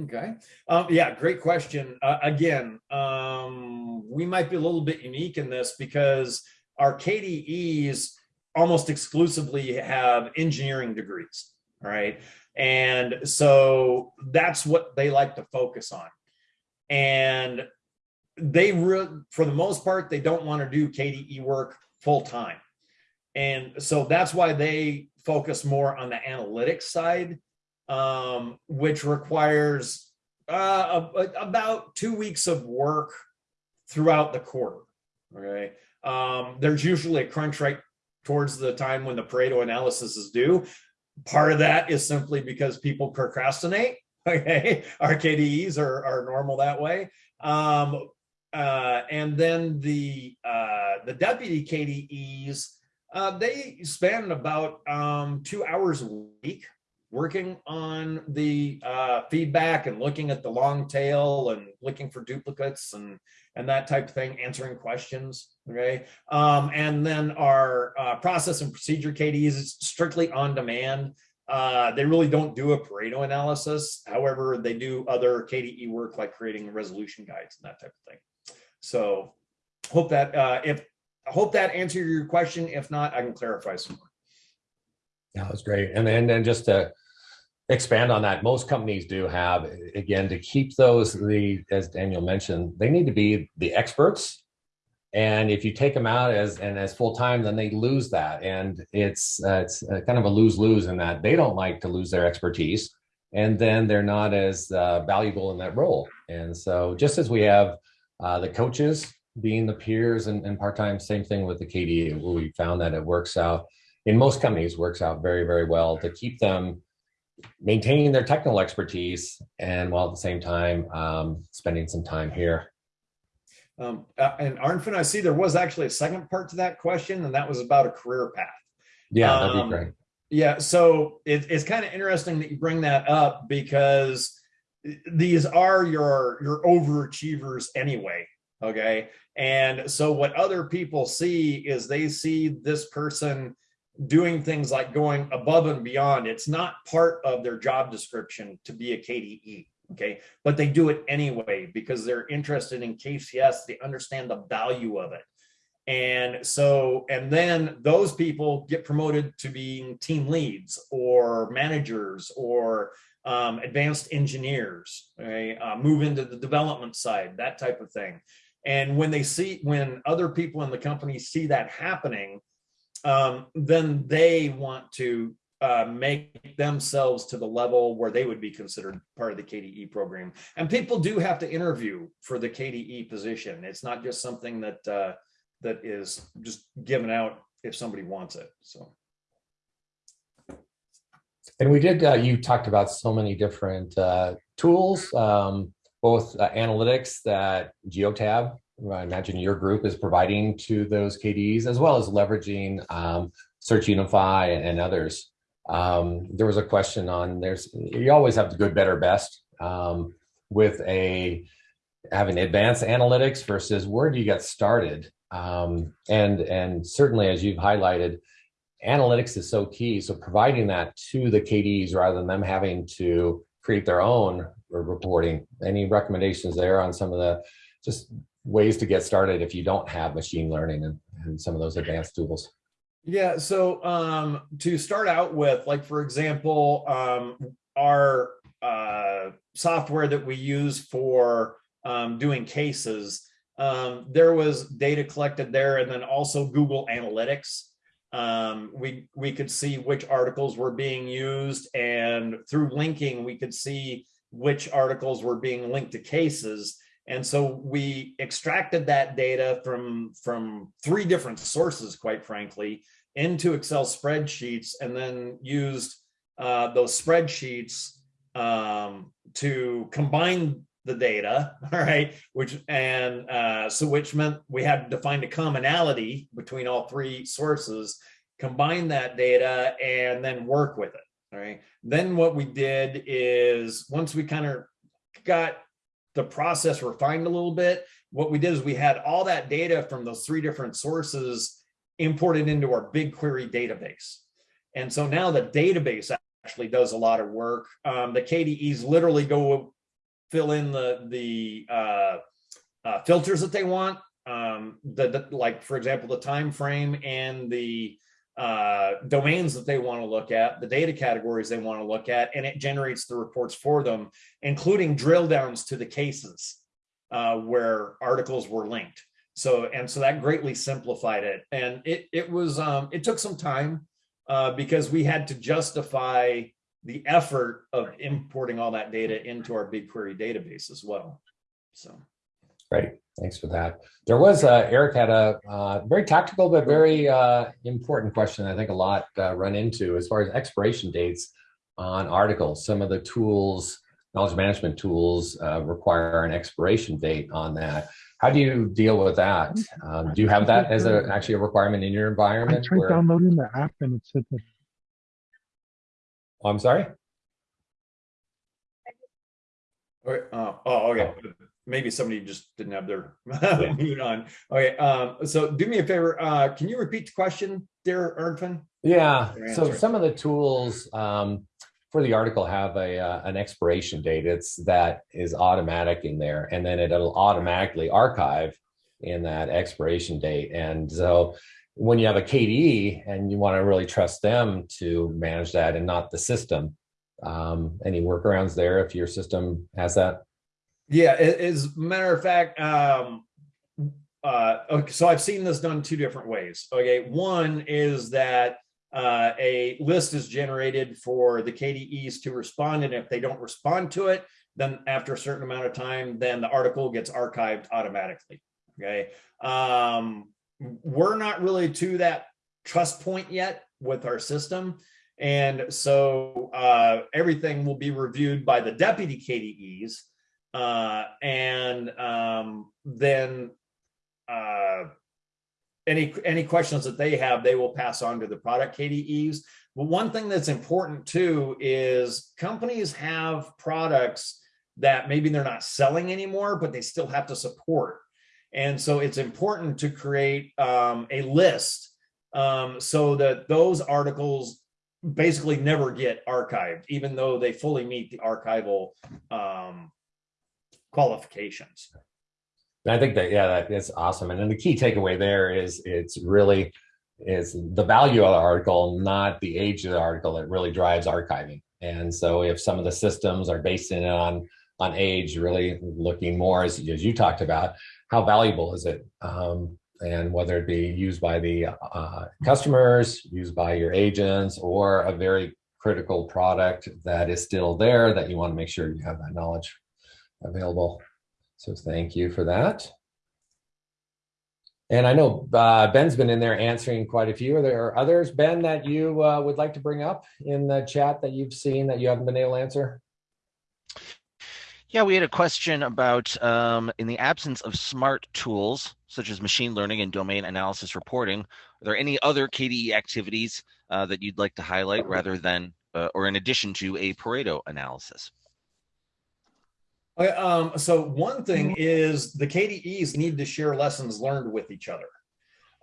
Okay. Um, yeah, great question. Uh, again, um, we might be a little bit unique in this because our KDEs almost exclusively have engineering degrees, right? And so that's what they like to focus on. And they, really, for the most part, they don't want to do KDE work full time. And so that's why they focus more on the analytics side, um, which requires uh, a, about two weeks of work throughout the quarter. Okay. Um, there's usually a crunch right towards the time when the Pareto analysis is due. Part of that is simply because people procrastinate. Okay, our KDEs are, are normal that way. Um, uh, and then the uh, the deputy KDEs, uh, they spend about um, two hours a week working on the uh, feedback and looking at the long tail and looking for duplicates and and that type of thing, answering questions. Okay, um, and then our uh, process and procedure KDE is strictly on demand. Uh, they really don't do a Pareto analysis. However, they do other KDE work like creating resolution guides and that type of thing. So hope that uh, if I hope that answered your question. If not, I can clarify some more. Yeah, that's great. And then, and just to expand on that, most companies do have, again, to keep those, the as Daniel mentioned, they need to be the experts. And if you take them out as and as full time, then they lose that, and it's uh, it's kind of a lose lose in that they don't like to lose their expertise, and then they're not as uh, valuable in that role. And so, just as we have uh, the coaches being the peers and, and part-time, same thing with the KDE. We found that it works out in most companies works out very, very well to keep them maintaining their technical expertise and while at the same time um, spending some time here. Um, uh, and Arnfinn, I see there was actually a second part to that question, and that was about a career path. Yeah, that'd um, be great. Yeah, so it, it's kind of interesting that you bring that up because these are your your overachievers anyway okay? And so what other people see is they see this person doing things like going above and beyond. It's not part of their job description to be a kde okay? But they do it anyway because they're interested in kcs they understand the value of it. And so and then those people get promoted to being team leads or managers or um, advanced engineers okay? uh, move into the development side that type of thing and when they see, when other people in the company see that happening, um, then they want to uh, make themselves to the level where they would be considered part of the KDE program. And people do have to interview for the KDE position. It's not just something that uh, that is just given out if somebody wants it. So. And we did, uh, you talked about so many different uh, tools. Um, both uh, analytics that Geotab, I imagine your group is providing to those KDEs, as well as leveraging um, SearchUnify and others. Um, there was a question on there's you always have the good, better, best um, with a having advanced analytics versus where do you get started? Um, and and certainly as you've highlighted, analytics is so key. So providing that to the KDEs rather than them having to create their own reporting. Any recommendations there on some of the just ways to get started if you don't have machine learning and, and some of those advanced tools? Yeah, so um, to start out with, like for example, um, our uh, software that we use for um, doing cases, um, there was data collected there and then also Google Analytics. Um, we, we could see which articles were being used and through linking, we could see which articles were being linked to cases. And so we extracted that data from, from three different sources, quite frankly, into Excel spreadsheets and then used uh, those spreadsheets um, to combine the data, all right, which and uh, so which meant we had to find a commonality between all three sources, combine that data, and then work with it. Right. Then what we did is once we kind of got the process refined a little bit, what we did is we had all that data from those three different sources imported into our BigQuery database. And so now the database actually does a lot of work. Um, the KDEs literally go fill in the, the uh, uh, filters that they want. Um, the, the, like, for example, the time frame and the uh, domains that they want to look at, the data categories they want to look at, and it generates the reports for them, including drill downs to the cases uh, where articles were linked. So, and so that greatly simplified it. And it, it was, um, it took some time uh, because we had to justify the effort of importing all that data into our BigQuery database as well. So. Great, thanks for that. There was, uh, Eric had a uh, very tactical but very uh, important question I think a lot uh, run into as far as expiration dates on articles. Some of the tools, knowledge management tools uh, require an expiration date on that. How do you deal with that? Um, do you have that as a, actually a requirement in your I environment? tried where- downloading the app and it said that Oh, I'm sorry? Okay, uh, oh, okay. Maybe somebody just didn't have their mute on. Okay, um, so do me a favor. Uh, can you repeat the question, dear Arnfinn? Yeah, so some of the tools um, for the article have a uh, an expiration date. It's that is automatic in there, and then it'll automatically archive in that expiration date. And so when you have a KDE and you want to really trust them to manage that and not the system, um, any workarounds there if your system has that? Yeah, as a matter of fact, um, uh, okay, so I've seen this done two different ways. Okay, one is that uh, a list is generated for the KDEs to respond, and if they don't respond to it, then after a certain amount of time, then the article gets archived automatically. Okay, um, we're not really to that trust point yet with our system. And so uh, everything will be reviewed by the deputy KDEs. Uh, and um, then uh, any any questions that they have, they will pass on to the product KDEs. But one thing that's important too is companies have products that maybe they're not selling anymore, but they still have to support. And so it's important to create um, a list um, so that those articles basically never get archived, even though they fully meet the archival um, qualifications. I think that, yeah, that is awesome. And then the key takeaway there is it's really is the value of the article, not the age of the article that really drives archiving. And so if some of the systems are based in on on age, really looking more as, as you talked about, how valuable is it? Um, and whether it be used by the uh, customers, used by your agents, or a very critical product that is still there that you want to make sure you have that knowledge available. So thank you for that. And I know uh, Ben's been in there answering quite a few. Are there others, Ben, that you uh, would like to bring up in the chat that you've seen that you haven't been able to answer? Yeah, we had a question about um, in the absence of smart tools such as machine learning and domain analysis reporting, are there any other KDE activities uh, that you'd like to highlight rather than uh, or in addition to a Pareto analysis? Okay, um, so one thing is the KDEs need to share lessons learned with each other.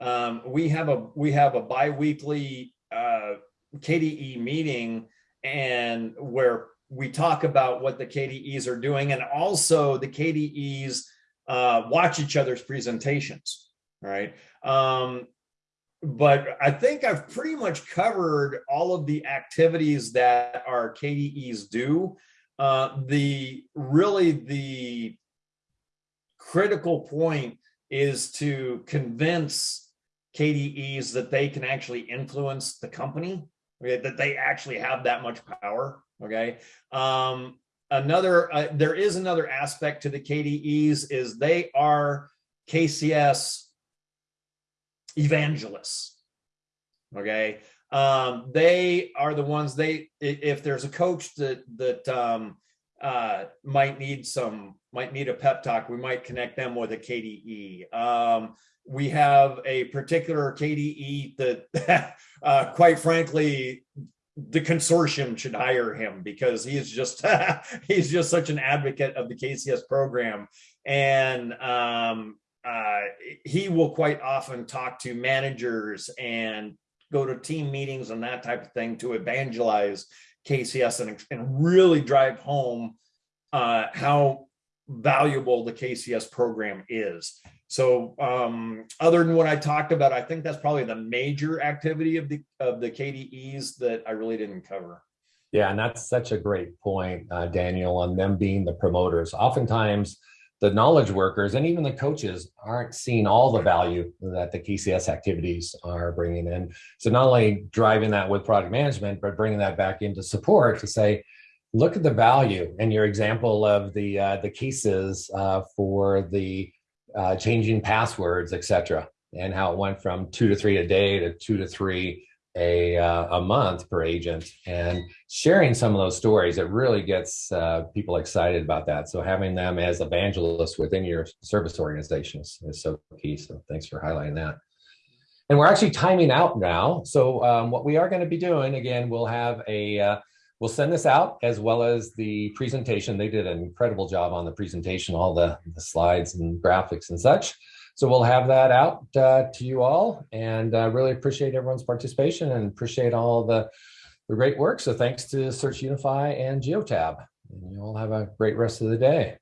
Um, we have a we have a biweekly uh, KDE meeting and where we talk about what the KDEs are doing and also the KDEs uh, watch each other's presentations. Right. Um, but I think I've pretty much covered all of the activities that our KDEs do. Uh, the really the critical point is to convince KDEs that they can actually influence the company, okay, that they actually have that much power. Okay. Um, another, uh, there is another aspect to the KDEs is they are KCS evangelists. Okay. Um, they are the ones they, if there's a coach that, that, um, uh, might need some, might need a pep talk, we might connect them with a KDE. Um, we have a particular KDE that, uh, quite frankly, the consortium should hire him because he is just he's just such an advocate of the KCS program, and um, uh, he will quite often talk to managers and go to team meetings and that type of thing to evangelize KCS and, and really drive home uh, how valuable the KCS program is. So um, other than what I talked about, I think that's probably the major activity of the of the KDEs that I really didn't cover. Yeah, and that's such a great point, uh, Daniel, on them being the promoters. Oftentimes, the knowledge workers and even the coaches aren't seeing all the value that the KCS activities are bringing in. So not only driving that with product management, but bringing that back into support to say, look at the value and your example of the uh, the cases uh, for the uh, changing passwords, etc., and how it went from two to three a day to two to three a uh, a month per agent, and sharing some of those stories, it really gets uh, people excited about that. So having them as evangelists within your service organizations is, so key. So thanks for highlighting that. And we're actually timing out now. So um, what we are going to be doing again, we'll have a uh, we'll send this out as well as the presentation. They did an incredible job on the presentation, all the, the slides and graphics and such. So we'll have that out uh, to you all and uh, really appreciate everyone's participation and appreciate all the, the great work. So thanks to SearchUnify and Geotab. And you all have a great rest of the day.